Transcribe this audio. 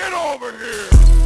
Get over here!